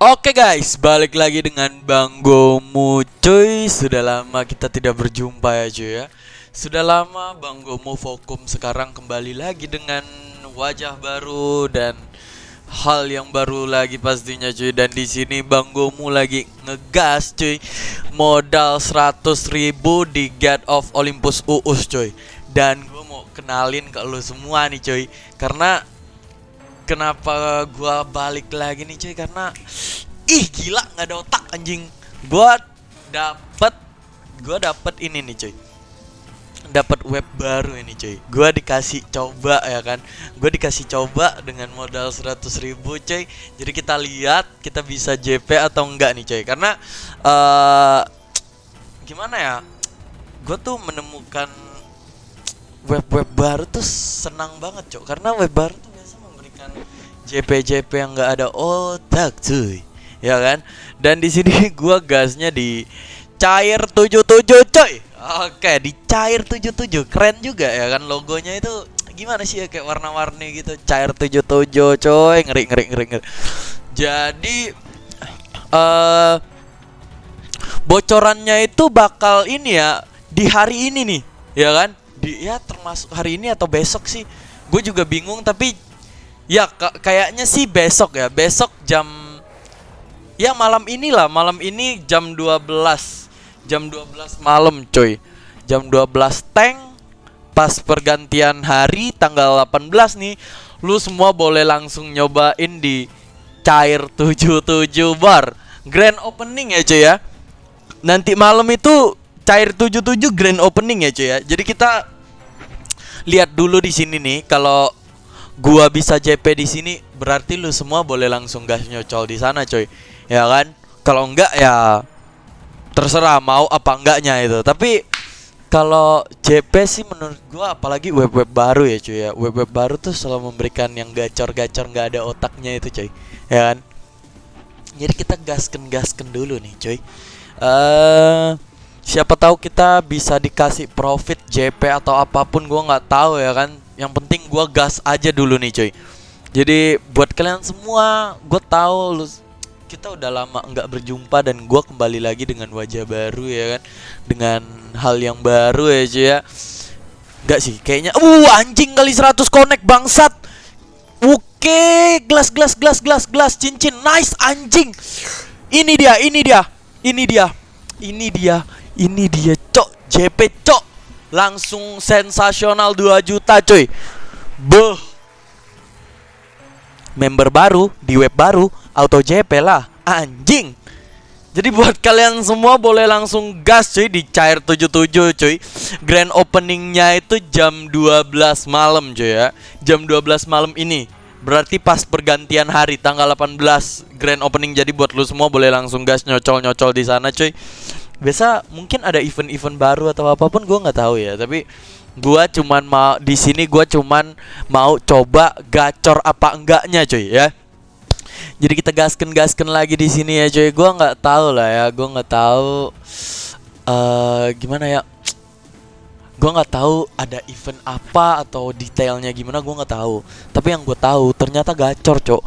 Oke guys, balik lagi dengan Bang Gomu cuy. Sudah lama kita tidak berjumpa ya cuy ya. Sudah lama Bang Gomu Fokum sekarang kembali lagi dengan wajah baru dan hal yang baru lagi pastinya cuy. Dan di sini Bang Gomu lagi ngegas cuy. Modal 100 ribu di God of Olympus Uus cuy. Dan gue mau kenalin ke lu semua nih cuy. Karena kenapa gua balik lagi nih cuy? Karena ih gila nggak ada otak anjing. Gua dapet gua dapet ini nih cuy. Dapat web baru ini cuy. Gua dikasih coba ya kan? Gua dikasih coba dengan modal 100 ribu cuy. Jadi kita lihat kita bisa JP atau enggak nih cuy. Karena uh, gimana ya? Gue tuh menemukan web-web baru tuh senang banget cok. Karena web baru tuh memberikan JP-JP yang nggak ada otak cuy. Ya kan? Dan di sini gua gasnya di cair 77 coy. Oke di cair 77 keren juga ya kan? Logonya itu gimana sih ya? Kayak warna-warni gitu. Cair 77 coy. Ngeri ngeri ngeri, ngeri. jadi uh, bocorannya itu bakal ini ya di hari ini nih ya kan? Di ya termasuk hari ini atau besok sih. Gue juga bingung tapi Ya kayaknya sih besok ya. Besok jam Ya malam inilah, malam ini jam 12. Jam 12 malam, coy. Jam 12 tank pas pergantian hari tanggal 18 nih. Lu semua boleh langsung nyobain di Cair 77 Bar. Grand opening ya, coy ya. Nanti malam itu Cair 77 grand opening ya, coy ya. Jadi kita lihat dulu di sini nih kalau gua bisa JP di sini berarti lu semua boleh langsung gas nyocol di sana coy. Ya kan? Kalau enggak ya terserah mau apa enggaknya itu. Tapi kalau JP sih menurut gua apalagi web-web baru ya cuy ya. Web-web baru tuh selalu memberikan yang gacor-gacor nggak ada otaknya itu cuy ya kan? Jadi kita gasken gasken dulu nih cuy eh uh, siapa tahu kita bisa dikasih profit JP atau apa pun gua nggak tahu ya kan yang penting gue gas aja dulu nih coy. Jadi buat kalian semua gue tahu lu kita udah lama nggak berjumpa dan gue kembali lagi dengan wajah baru ya kan? Dengan hal yang baru ya cuy ya. Enggak sih kayaknya uh anjing kali 100 connect bangsat. Oke gelas gelas gelas gelas gelas cincin nice anjing. Ini dia ini dia ini dia ini dia ini dia cok JP cok Langsung sensasional 2 juta cuy. Beuh. Member baru di web baru Auto JP lah. Anjing. Jadi buat kalian semua boleh langsung gas cuy di Cair 77 cuy. Grand openingnya itu jam 12 malam cuy ya. Jam 12 malam ini. Berarti pas pergantian hari tanggal 18 Grand opening. Jadi buat lu semua boleh langsung gas nyocol-nyocol di sana cuy biasa mungkin ada event-event baru atau apa pun gue nggak tahu ya. Tapi gue cuman mau di sini gue cuman mau coba gacor apa enggaknya cuy ya. Jadi kita gasken gasken lagi di sini ya cuy. Gue nggak tahu lah ya. Gue nggak tahu uh, gimana ya. Gue nggak tahu ada event apa atau detailnya gimana gue nggak tahu. Tapi yang gue tahu ternyata gacor cok.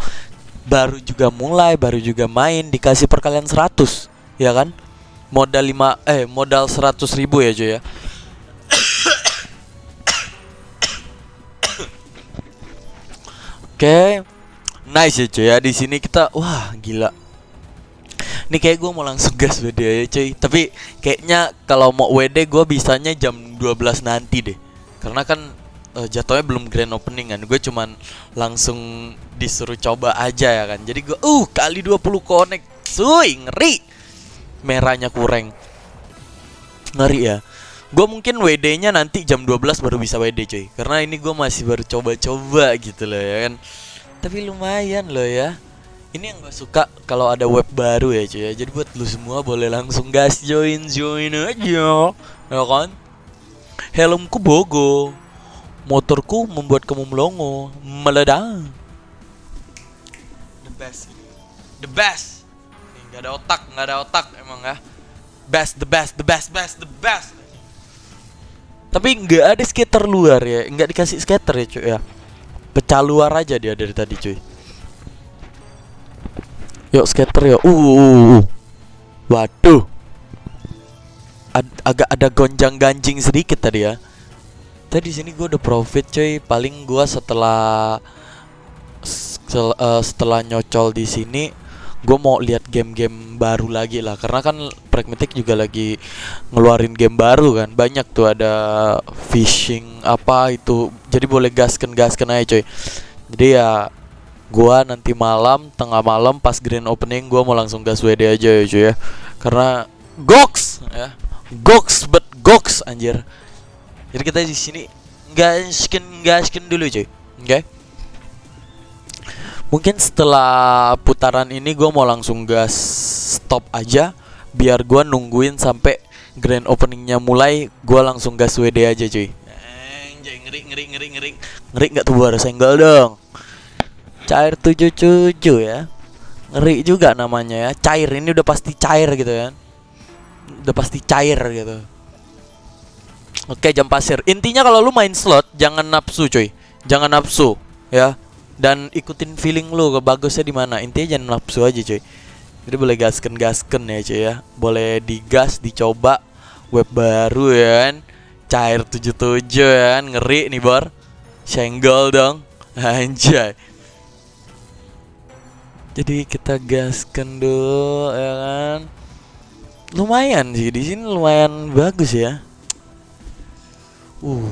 Baru juga mulai baru juga main dikasih perkalian 100 ya kan modal 5 eh modal 100 ribu ya cuy ya? Oke. Okay. Nice ya cuy ya? Di sini kita wah gila. Ini kayak gue mau langsung gas WD ya cuy. Tapi kayaknya kalau mau WD gue bisanya jam 12 nanti deh. Karena kan uh, jatuhnya belum grand opening kan. Gue cuman langsung disuruh coba aja ya kan. Jadi gue uh kali 20 connect. Suy ngeri merahnya kurang ngeri ya. Gue mungkin WD nya nanti jam 12 baru bisa WD cuy. Karena ini gue masih baru coba-coba gitu loh ya kan. Tapi lumayan loh ya. Ini yang gue suka kalau ada web baru ya cuy ya. Jadi buat lu semua boleh langsung gas join join aja. Ya kan? Helmku bogo. Motorku membuat kamu melongo. Meledak the best. The best Gak ada otak, gak ada otak emang ya. Best, the best, the best, best, the best. Tapi nggak ada skater luar ya, nggak dikasih skater ya cuy ya. Pecah luar aja dia dari tadi cuy. Yuk skater yuk. Uh, uh, uh, uh. Waduh. Ad- agak ada gonjang ganjing sedikit tadi ya. Tadi di sini gue udah profit coy. Paling gua setelah sel- eh, setelah nyocol di sini gue mau lihat game-game baru lagi lah. Karena kan Pragmatic juga lagi ngeluarin game baru kan. Banyak tuh ada fishing apa itu. Jadi boleh gasken gasken aja coy. Jadi ya gua nanti malam tengah malam pas grand opening gua mau langsung gas WD aja ya cuy ya. Karena goks ya. Goks but goks anjir. Jadi kita di sini gasken gasken dulu cuy. Oke mungkin setelah putaran ini gue mau langsung gas stop aja biar gua nungguin sampai grand openingnya mulai gua langsung gas WD aja cuy. Anjay ngeri ngeri ngeri ngeri. Ngeri nggak tuh baru senggol dong? Cair 77 ya. Ngeri juga namanya ya. Cair ini udah pasti cair gitu kan. Udah pasti cair gitu. Oke jam pasir. Intinya kalau lu main slot Jangan nafsu cuy. Jangan nafsu Ya Dan ikutin feeling lu Bagusnya di mana. Intinya jangan nafsu aja cuy. Jadi boleh gasken gasken ya cuy ya. Boleh digas dicoba. Web baru ya kan. Cair 77 ya kan. Ngeri nih bor. Senggol dong. Anjay. Jadi kita gasken dulu ya kan. Lumayan sih di sini lumayan bagus ya. Uh.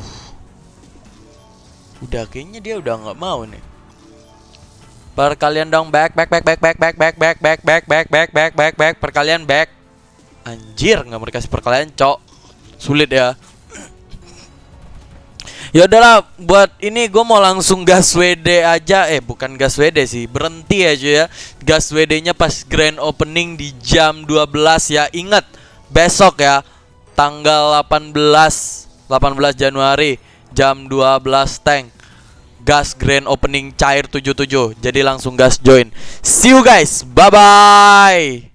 Udah kayaknya dia udah nggak mau nih. Perkalian dong back back back back back back back back back back back back back back back perkalian back. Anjir nggak mau dikasih perkalian cok. Sulit ya. Ya udahlah buat ini gue mau langsung gas WD aja eh bukan gas WD sih berhenti aja ya gas WD-nya pas grand opening di jam 12 ya ingat besok ya tanggal 18 18 Januari jam 12 tank gas grand opening cair 77 jadi langsung gas join. See you guys. Bye bye